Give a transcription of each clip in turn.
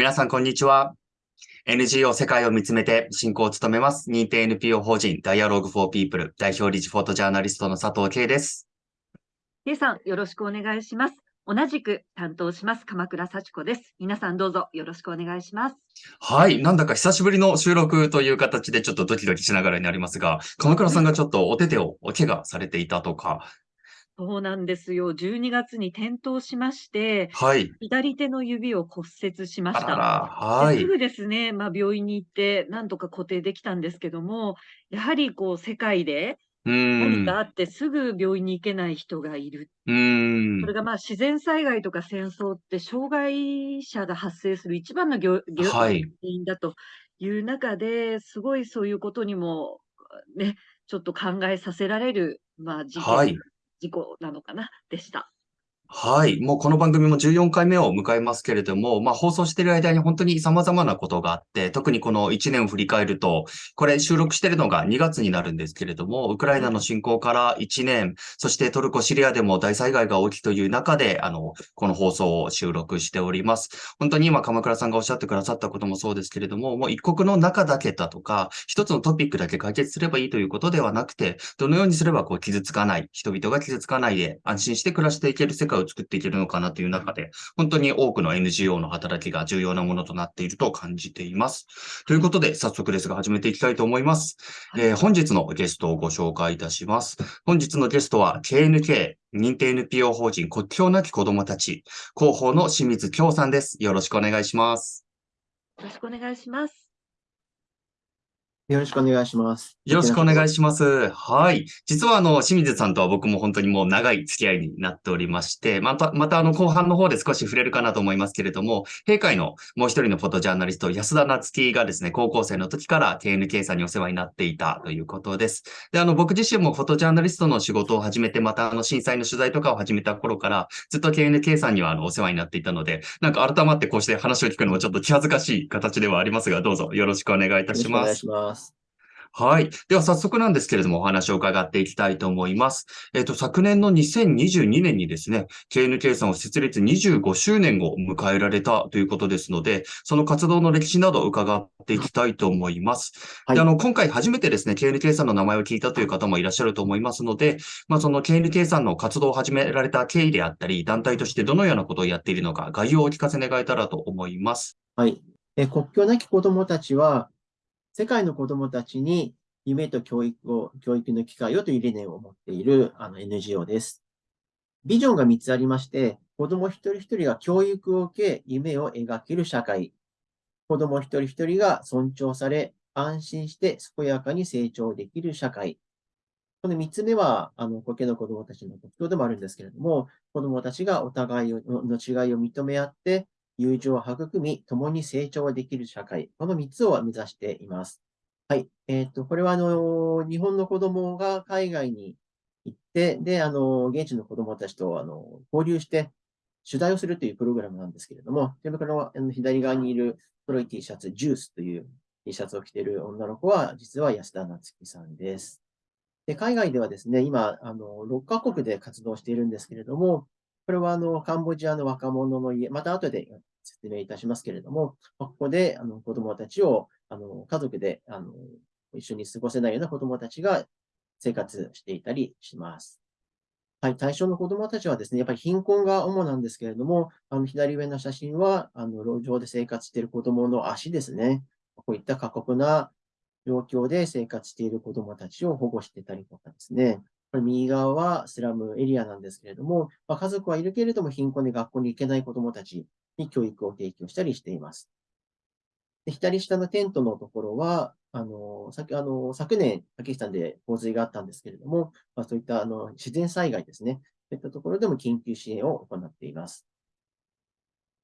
皆さん、こんにちは。NGO 世界を見つめて進行を務めます。認定 NPO 法人 Dialogue for People 代表理事フォトジャーナリストの佐藤慶です。K さん、よろしくお願いします。同じく担当します、鎌倉幸子です。皆さんどうぞよろしくお願いします。はい。なんだか久しぶりの収録という形でちょっとドキドキしながらになりますが、鎌倉さんがちょっとお手手をお怪我されていたとか、そうなんですよ。12月に転倒しまして、はい。左手の指を骨折しました。はすぐですね、まあ、病院に行って、なんとか固定できたんですけども、やはりこう世界で何かあってすぐ病院に行けない人がいる。うそれがまあ自然災害とか戦争って障害者が発生する一番の原はい。因だという中で、すごいそういうことにもね、ちょっと考えさせられる、まあ、事件はい。事故なのかな？でした。はい。もうこの番組も14回目を迎えますけれども、まあ放送している間に本当に様々なことがあって、特にこの1年を振り返ると、これ収録しているのが2月になるんですけれども、ウクライナの侵攻から1年、そしてトルコ、シリアでも大災害が起きという中で、あの、この放送を収録しております。本当に今鎌倉さんがおっしゃってくださったこともそうですけれども、もう一国の中だけだとか、一つのトピックだけ解決すればいいということではなくて、どのようにすればこう傷つかない、人々が傷つかないで安心して暮らしていける世界を作っていけるのかなという中で、本当に多くの NGO の働きが重要なものとなっていると感じています。ということで、早速ですが始めていきたいと思います。えー、本日のゲストをご紹介いたします。本日のゲストは KNK 認定 NPO 法人国境なき子どもたち広報の清水京さんです。よろしくお願いします。よろしくお願いします。よろしくお願いします。よろしくお願いします。はい。実は、あの、清水さんとは僕も本当にもう長い付き合いになっておりまして、また、また、あの、後半の方で少し触れるかなと思いますけれども、閉会のもう一人のフォトジャーナリスト、安田夏樹がですね、高校生の時から KNK さんにお世話になっていたということです。で、あの、僕自身もフォトジャーナリストの仕事を始めて、また、あの、震災の取材とかを始めた頃から、ずっと KNK さんには、あの、お世話になっていたので、なんか改まってこうして話を聞くのもちょっと気恥ずかしい形ではありますが、どうぞよろしくお願いいたします。はい。では早速なんですけれども、お話を伺っていきたいと思います。えっ、ー、と、昨年の2022年にですね、KNK さんを設立25周年を迎えられたということですので、その活動の歴史などを伺っていきたいと思います。はい、であの、今回初めてですね、KNK さんの名前を聞いたという方もいらっしゃると思いますので、まあ、その KNK さんの活動を始められた経緯であったり、団体としてどのようなことをやっているのか、概要をお聞かせ願えたらと思います。はい。え国境なき子どもたちは、世界の子どもたちに夢と教育を、教育の機会をという理念を持っているあの NGO です。ビジョンが3つありまして、子供一人一人が教育を受け、夢を描ける社会。子供一人一人が尊重され、安心して健やかに成長できる社会。この3つ目は、あの、苔の子供たちの特徴でもあるんですけれども、子供たちがお互いの違いを認め合って、友情を育み、共に成長できる社会。この3つを目指しています。はい。えっ、と、これは、あの、日本の子供が海外に行って、で、あの、現地の子供たちと、あの、交流して、取材をするというプログラムなんですけれども、手袋のあの左側にいる黒い T シャツ、ジュースという T シャツを着ている女の子は、実は安田夏樹さんです。で、海外ではですね、今、あの、6カ国で活動しているんですけれども、これは、あの、カンボジアの若者の家、また後で説明いたしますけれども、ここで、あの、子供たちをあの、家族で、あの、一緒に過ごせないような子供たちが生活していたりします。はい、対象の子供たちはですね、やっぱり貧困が主なんですけれども、あの、左上の写真は、あの、路上で生活している子供の足ですね。こういった過酷な状況で生活している子供たちを保護してたりとかですね。これ右側はスラムエリアなんですけれども、まあ、家族はいるけれども貧困で学校に行けない子供たちに教育を提供したりしています。で左下のテントのところは、あの、さあの昨年、パキスタンで洪水があったんですけれども、まあ、そういったあの自然災害ですね。そういったところでも緊急支援を行っています。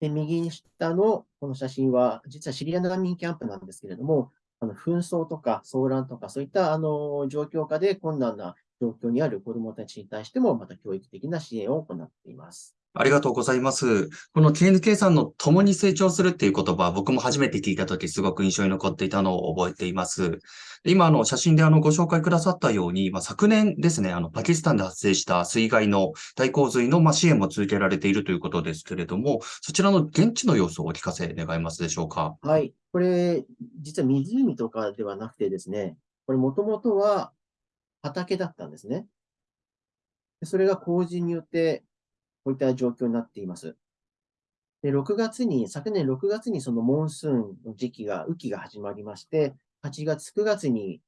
で右下のこの写真は、実はシリア難民キャンプなんですけれども、あの紛争とか騒乱とか、そういったあの状況下で困難な状況にある子どもたちに対しても、また教育的な支援を行っています。ありがとうございます。この KNK さんの共に成長するっていう言葉、僕も初めて聞いたときすごく印象に残っていたのを覚えています。今、あの、写真であの、ご紹介くださったように、まあ、昨年ですね、あの、パキスタンで発生した水害の大洪水の、まあ、支援も続けられているということですけれども、そちらの現地の様子をお聞かせ願えますでしょうか？はい。これ、実は湖とかではなくてですね、これもともとは畑だったんですね。それが洪水によってこういった状況になっています。で、6月に、昨年6月にそのモンスーンの時期が、雨季が始まりまして、8月、9月に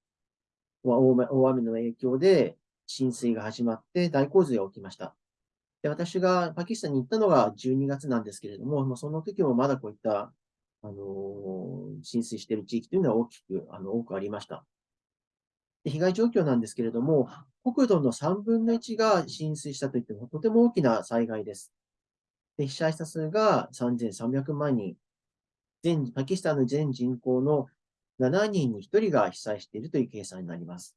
大雨の影響で浸水が始まって大洪水が起きました。で私がパキスタンに行ったのが12月なんですけれども、その時もまだこういった、あのー、浸水している地域というのは大きく、あの、多くありました。で被害状況なんですけれども、国土の3分の1が浸水したといってもとても大きな災害です。で被災者数が3300万人。全、パキスタンの全人口の7人に1人が被災しているという計算になります。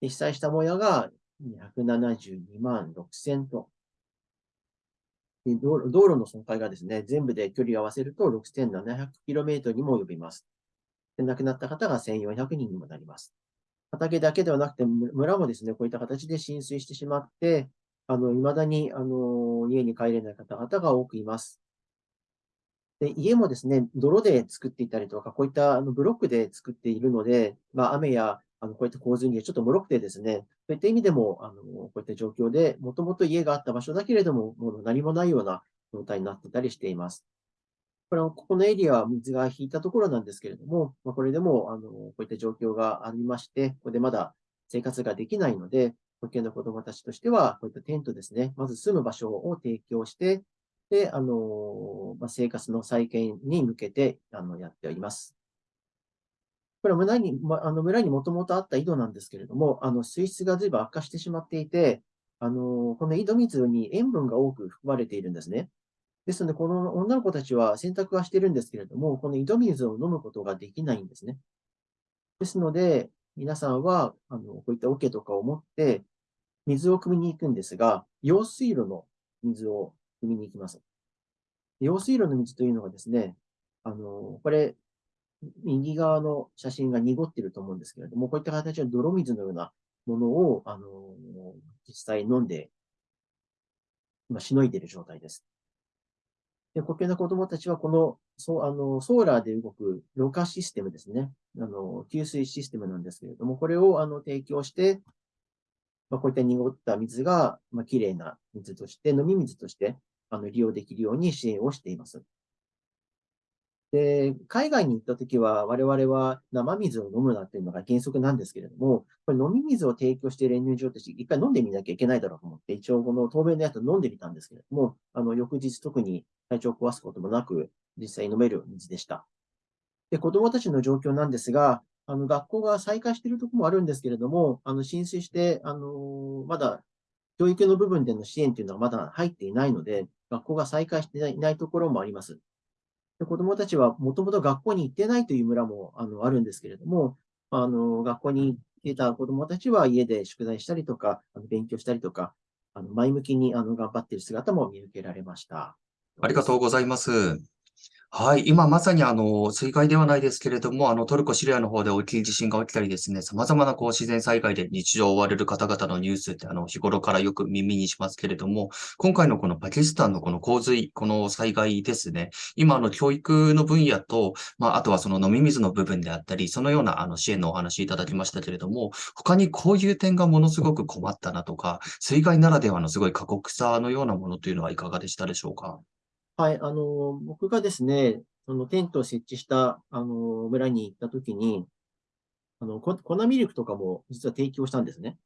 で被災したもやが272万6000と。で道路道路の損壊がですね、全部で距離を合わせると 6700km にも及びます。で亡くなった方が1400人にもなります。畑だけではなくて、村もですね、こういった形で浸水してしまって、あの、未だに、あの、家に帰れない方々が多くいます。で、家もですね、泥で作っていたりとか、こういったあのブロックで作っているので、まあ、雨やあのこういった洪水にちょっと脆くてですね、そういった意味でも、あのこういった状況で、もともと家があった場所だけれども、もう何もないような状態になってたりしています。これは、ここのエリアは水が引いたところなんですけれども、まあ、これでも、あの、こういった状況がありまして、ここでまだ生活ができないので、保険の子供たちとしては、こういったテントですね、まず住む場所を提供して、で、あの、まあ、生活の再建に向けて、あの、やっております。これは村に、まあの村にもともとあった井戸なんですけれども、あの、水質が随分悪化してしまっていて、あの、この井戸水に塩分が多く含まれているんですね。ですので、この女の子たちは選択はしてるんですけれども、この井戸水を飲むことができないんですね。ですので、皆さんは、あの、こういった桶とかを持って、水を汲みに行くんですが、用水路の水を汲みに行きます。用水路の水というのがですね、あの、これ、右側の写真が濁ってると思うんですけれども、こういった形の泥水のようなものを、あの、実際飲んで、今、しのいでいる状態です。で、国境の子供たちは、この、そう、あの、ソーラーで動くろ過システムですね。あの、給水システムなんですけれども、これを、あの、提供して、まあ、こういった濁った水が、まあ、きれいな水として、飲み水として、あの、利用できるように支援をしています。で、海外に行ったときは、我々は生水を飲むなっていうのが原則なんですけれども、これ飲み水を提供している NGO として一回飲んでみなきゃいけないだろうと思って、一応この透明のやつを飲んでみたんですけれども、あの、翌日特に体調を壊すこともなく、実際飲める水でした。で、子供たちの状況なんですが、あの、学校が再開しているところもあるんですけれども、あの、浸水して、あの、まだ教育の部分での支援というのはまだ入っていないので、学校が再開していないところもあります。子供たちはもともと学校に行ってないという村もあのあるんですけれども、あの学校に行ってた子供たちは家で宿題したりとか、あの勉強したりとか、あの前向きにあの頑張っている姿も見受けられました。ありがとうございます。はい。今まさにあの、水害ではないですけれども、あの、トルコ、シリアの方で大きい地震が起きたりですね、様々なこう自然災害で日常を追われる方々のニュースってあの、日頃からよく耳にしますけれども、今回のこのパキスタンのこの洪水、この災害ですね、今あの、教育の分野と、まあ、あとはその飲み水の部分であったり、そのようなあの、支援のお話いただきましたけれども、他にこういう点がものすごく困ったなとか、水害ならではのすごい過酷さのようなものというのはいかがでしたでしょうか？はい、あの、僕がですね、そのテントを設置した、あの、村に行ったときに、あの、粉ミルクとかも実は提供したんですね。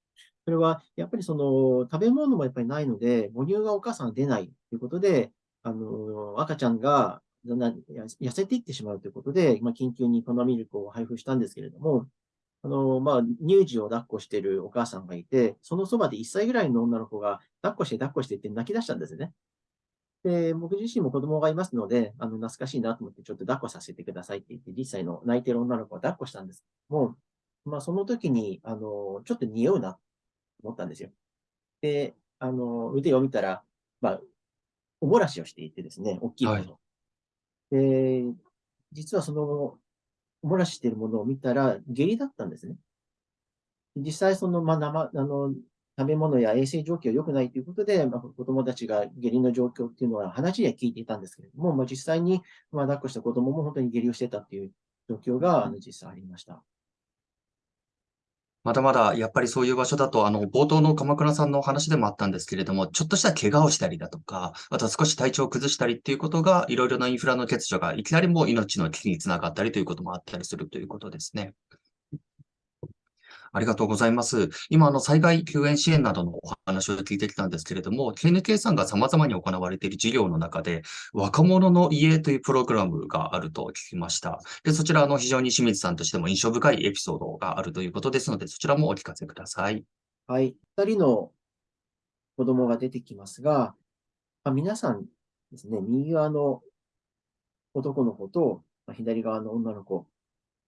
それは、やっぱりその、食べ物もやっぱりないので、母乳がお母さん出ないということで、あの、赤ちゃんがだんだん痩せていってしまうということで、まあ、緊急に粉ミルクを配布したんですけれども、あの、まあ、乳児を抱っこしているお母さんがいて、そのそばで1歳ぐらいの女の子が、抱っこして抱っこしてって泣き出したんですね。で、僕自身も子供がいますので、あの、懐かしいなと思って、ちょっと抱っこさせてくださいって言って、実際の泣いてる女の子を抱っこしたんですけども、まあ、その時に、あの、ちょっと匂うなと思ったんですよ。で、あの、腕を見たら、まあ、おもらしをしていてですね、大きいもの。はい、で、実はその、おもらししているものを見たら、下痢だったんですね。実際、その、まあ、生、あの、食べ物や衛生状況良くないということで、まあ、子供たちが下痢の状況っていうのは話には聞いていたんですけれども、まあ、実際に、まあ、抱っこした子供も本当に下痢をしてたっていう状況が、あの、実際ありました。まだまだやっぱりそういう場所だと、あの、冒頭の鎌倉さんのお話でもあったんですけれども、ちょっとした怪我をしたりだとか、あとは少し体調を崩したりっていうことが、いろいろなインフラの欠如がいきなりもう命の危機につながったりということもあったりするということですね。ありがとうございます。今、あの、災害救援支援などのお話を聞いてきたんですけれども、KNK さんが様々に行われている事業の中で、若者の家というプログラムがあると聞きました。で、そちら、の、非常に清水さんとしても印象深いエピソードがあるということですので、そちらもお聞かせください。はい。二人の子供が出てきますが、まあ、皆さんですね、右側の男の子と、ま、左側の女の子、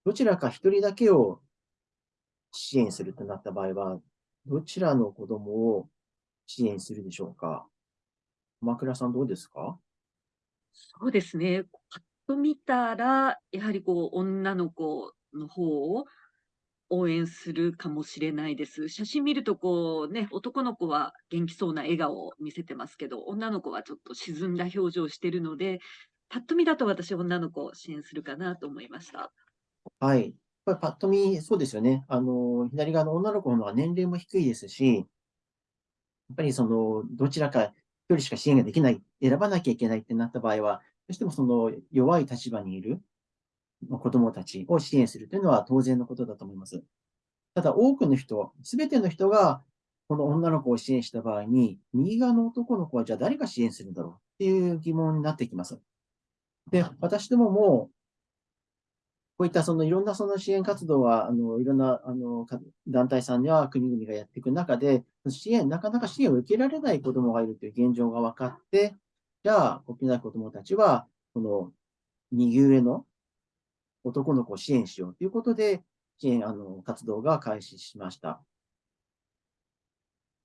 どちらか一人だけを支援するとなった場合は、どちらの子供を支援するでしょうか？鎌倉さんどうですか？そうですね。パッと見たら、やはりこう、女の子の方を応援するかもしれないです。写真見るとこうね、男の子は元気そうな笑顔を見せてますけど、女の子はちょっと沈んだ表情をしているので、パッと見だと私女の子を支援するかなと思いました。はい。ぱりパッと見、そうですよね。あの、左側の女の子の方が年齢も低いですし、やっぱりその、どちらか一人しか支援ができない、選ばなきゃいけないってなった場合は、どうしてもその弱い立場にいる子供たちを支援するというのは当然のことだと思います。ただ多くの人、すべての人がこの女の子を支援した場合に、右側の男の子はじゃあ誰が支援するんだろうっていう疑問になってきます。で、私どももこういったそのいろんなその支援活動は、あのいろんなあの団体さんや国々がやっていく中で、支援、なかなか支援を受けられない子どもがいるという現状が分かって、じゃあ、国内子どもたちは、この右上の男の子を支援しようということで、支援あの活動が開始しました。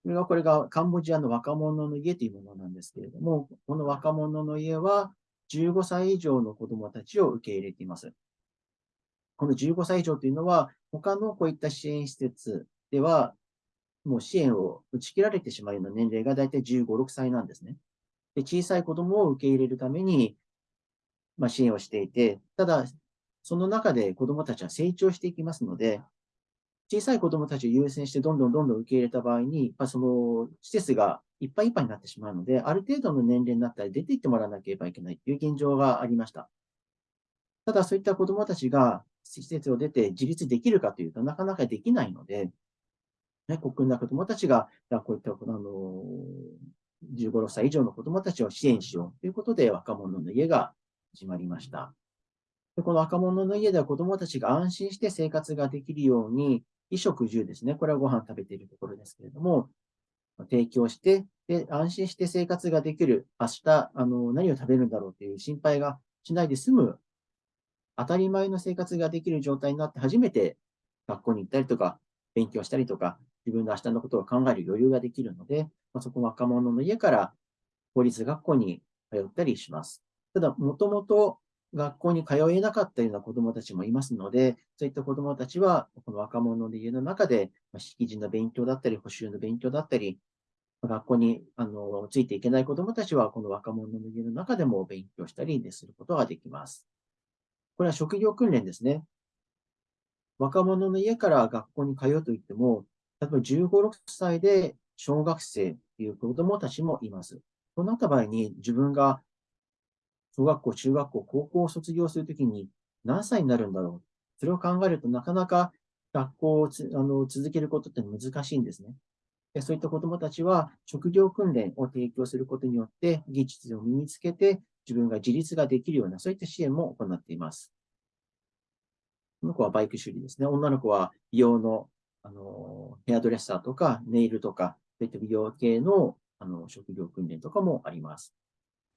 これが、これがカンボジアの若者の家というものなんですけれども、この若者の家は15歳以上の子どもたちを受け入れています。この15歳以上というのは、他のこういった支援施設では、もう支援を打ち切られてしまうような年齢が大体15、6歳なんですね。で小さい子供を受け入れるために、まあ、支援をしていて、ただ、その中で子供たちは成長していきますので、小さい子供たちを優先してどんどんどんどん受け入れた場合に、まあ、その施設がいっぱいいっぱいになってしまうので、ある程度の年齢になったら出て行ってもらわなければいけないという現状がありました。ただ、そういった子供たちが施設を出て自立できるかというとなかなかできないので、ね、国内子供たちが、こういった、あの、15、6歳以上の子供たちを支援しようということで、若者の家が始まりました。でこの若者の家では子供たちが安心して生活ができるように、衣食住ですね。これはご飯食べているところですけれども、提供して、で、安心して生活ができる、明日、あの、何を食べるんだろうという心配がしないで済む当たり前の生活ができる状態になって初めて学校に行ったりとか、勉強したりとか、自分の明日のことを考える余裕ができるので、まあ、そこ若者の家から公立学校に通ったりします。ただ、もともと学校に通えなかったような子供たちもいますので、そういった子供たちは、この若者の家の中で、まあ、式辞の勉強だったり、補習の勉強だったり、学校にあのついていけない子供たちは、この若者の家の中でも勉強したりすることができます。これは職業訓練ですね。若者の家から学校に通うといっても、例えば15、6歳で小学生という子供たちもいます。そうなった場合に自分が小学校、中学校、高校を卒業するときに何歳になるんだろう。それを考えるとなかなか学校をあの続けることって難しいんですね。そういった子供たちは職業訓練を提供することによって技術を身につけて自分が自立ができるような、そういった支援も行っています。この子はバイク修理ですね。女の子は美容の、あの、ヘアドレッサーとか、ネイルとか、そういった美容系の、あの、職業訓練とかもあります。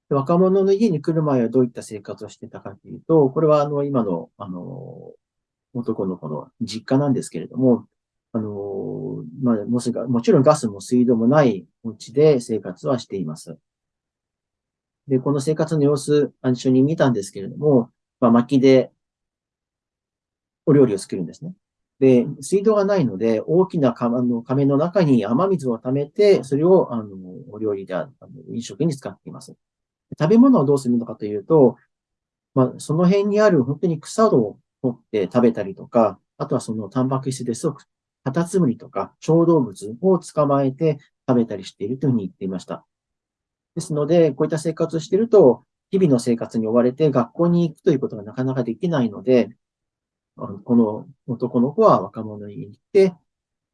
若者の家に来る前はどういった生活をしてたかというと、これはあの、今の、あの、男の子の実家なんですけれども、あの、まあ、も、ちろんガスも水道もないお家で生活はしています。で、この生活の様子、一緒に見たんですけれども、まあ、薪でお料理を作るんですね。で、水道がないので、大きな釜の亀の中に雨水を溜めて、それを、あの、お料理で、あの飲食に使っています。食べ物をどうするのかというと、まあ、その辺にある本当に草を取って食べたりとか、あとはそのタンパク質ですと、カタツムリとか小動物を捕まえて食べたりしているというふうに言っていました。ですので、こういった生活をしていると、日々の生活に追われて学校に行くということがなかなかできないので、この男の子は若者に行って、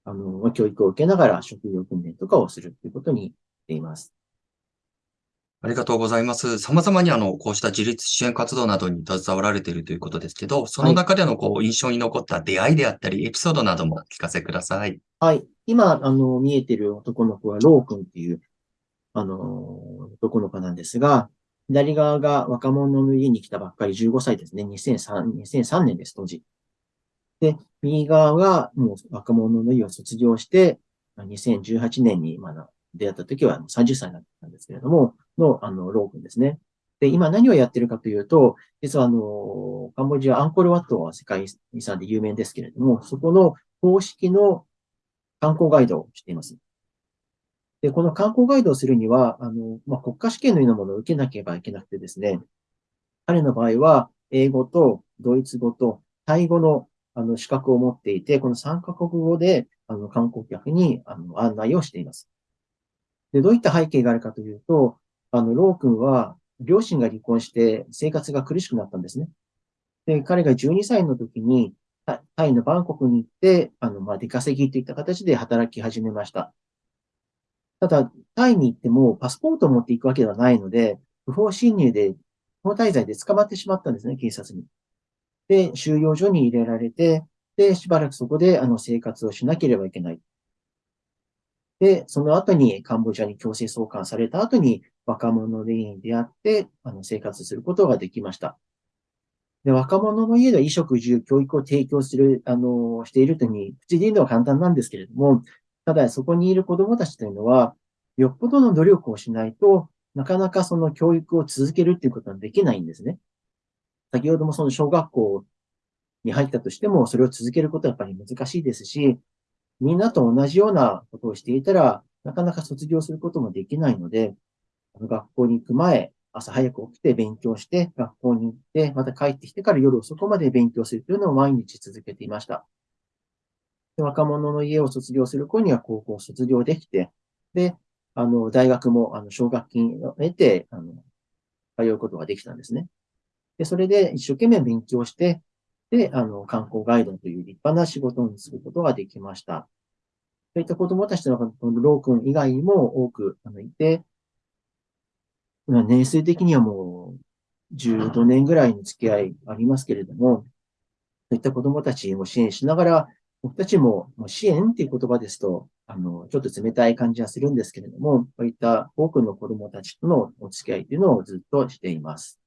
あの、教育を受けながら職業訓練とかをするということにしています。ありがとうございます。様々にあの、こうした自立支援活動などに携わられているということですけど、その中でのこう、印象に残った出会いであったり、エピソードなども聞かせください。はい。今、あの、見えている男の子は、ロー君っていう、あの、男の子なんですが、左側が若者の家に来たばっかり15歳ですね。2003, 2003年です、当時。で、右側がもう若者の家を卒業して、2018年にまだ出会った時は30歳だったんですけれども、の、あの、ロー君ですね。で、今何をやってるかというと、実はあの、カンボジアアンコールワットは世界遺産で有名ですけれども、そこの公式の観光ガイドをしています。で、この観光ガイドをするには、あの、まあ、国家試験のようなものを受けなければいけなくてですね、彼の場合は、英語とドイツ語とタイ語のあの資格を持っていて、この3カ国語であの観光客にあの案内をしています。で、どういった背景があるかというと、あの、ロー君は、両親が離婚して生活が苦しくなったんですね。で、彼が12歳の時に、タイのバンコクに行って、あの、まあ、出稼ぎといった形で働き始めました。ただ、タイに行ってもパスポートを持っていくわけではないので、不法侵入で、不法滞在で捕まってしまったんですね、警察に。で、収容所に入れられて、で、しばらくそこで、あの、生活をしなければいけない。で、その後にカンボジアに強制送還された後に若者でに出会って、あの、生活することができました。で、若者の家では衣食住、教育を提供する、あの、しているというふうに、口で言うのは簡単なんですけれども、ただそこにいる子供たちというのは、よっぽどの努力をしないとなかなかその教育を続けるっていうことはできないんですね。先ほどもその小学校に入ったとしても、それを続けることはやっぱり難しいですし、みんなと同じようなことをしていたら、なかなか卒業することもできないので、学校に行く前、朝早く起きて勉強して、学校に行って、また帰ってきてから夜遅くまで勉強するというのを毎日続けていました。若者の家を卒業する子には高校を卒業できて、で、あの、大学も、あの、奨学金を得て、あの、通うことができたんですね。で、それで一生懸命勉強して、で、あの、観光ガイドという立派な仕事にすることができました。そういった子供たちのロー君以外にも多くいて、年数的にはもう15年ぐらいの付き合いありますけれども、そういった子供たちを支援しながら、僕たちも支援っていう言葉ですと、あの、ちょっと冷たい感じはするんですけれども、こういった多くの子供たちとのお付き合いっていうのをずっとしています。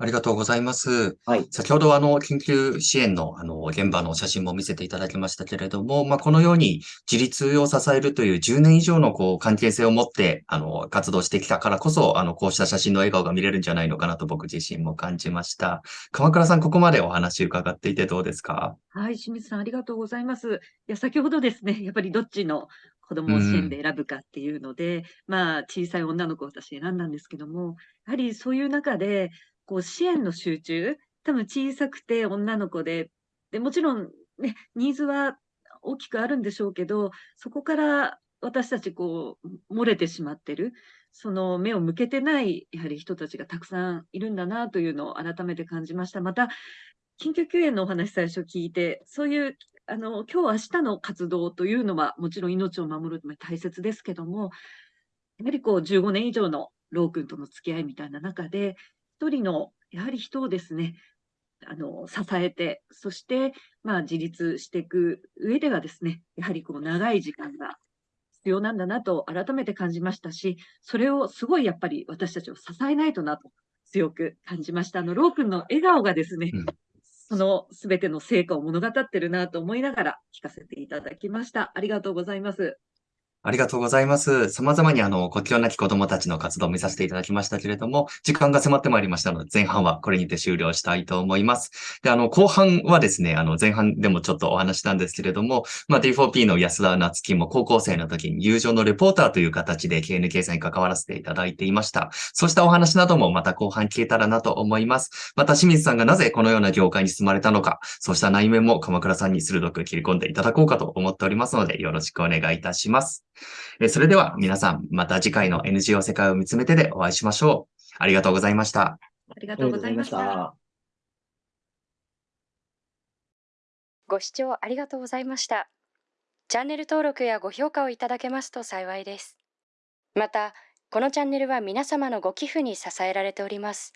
ありがとうございます。はい。先ほどあの、緊急支援のあの、現場の写真も見せていただきましたけれども、まあ、このように自立を支えるという10年以上のこう、関係性を持って、あの、活動してきたからこそ、あの、こうした写真の笑顔が見れるんじゃないのかなと僕自身も感じました。鎌倉さん、ここまでお話伺っていてどうですか？はい、清水さん、ありがとうございます。いや、先ほどですね、やっぱりどっちの子供を支援で選ぶかっていうので、まあ、小さい女の子を私選んだんですけども、やはりそういう中で、こう支援の集中、多分小さくて女の子で、でもちろん、ね、ニーズは大きくあるんでしょうけど、そこから私たちこう漏れてしまってる、その目を向けてないやはり人たちがたくさんいるんだなというのを改めて感じました。また、緊急救援のお話最初聞いて、そういうあの今日明日の活動というのはもちろん命を守るため大切ですけども、やはりこう15年以上のロー君との付き合いみたいな中で、一人のやはり人をですね、あの支えて、そして、まあ、自立していく上ではですね、やはりこう長い時間が必要なんだなと改めて感じましたし、それをすごいやっぱり私たちを支えないとなと強く感じました。あの、ロー君の笑顔がですね、うん、その全ての成果を物語ってるなと思いながら聞かせていただきました。ありがとうございます。ありがとうございます。様々にあの、国境なき子供たちの活動を見させていただきましたけれども、時間が迫ってまいりましたので、前半はこれにて終了したいと思います。で、あの、後半はですね、あの、前半でもちょっとお話したんですけれども、まあ、D4P の安田夏樹も高校生の時に友情のレポーターという形で KNK さんに関わらせていただいていました。そうしたお話などもまた後半聞けたらなと思います。また清水さんがなぜこのような業界に進まれたのか、そうした内面も鎌倉さんに鋭く切り込んでいただこうかと思っておりますので、よろしくお願いいたします。えーそれでは皆さん、また次回の NGO 世界を見つめてでお会いしましょう。ありがとうございました。ありがとうございました。た。ご視聴ありがとうございました。チャンネル登録やご評価をいただけますと幸いです。また、このチャンネルは皆様のご寄付に支えられております。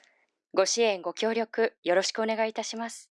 ご支援、ご協力、よろしくお願いいたします。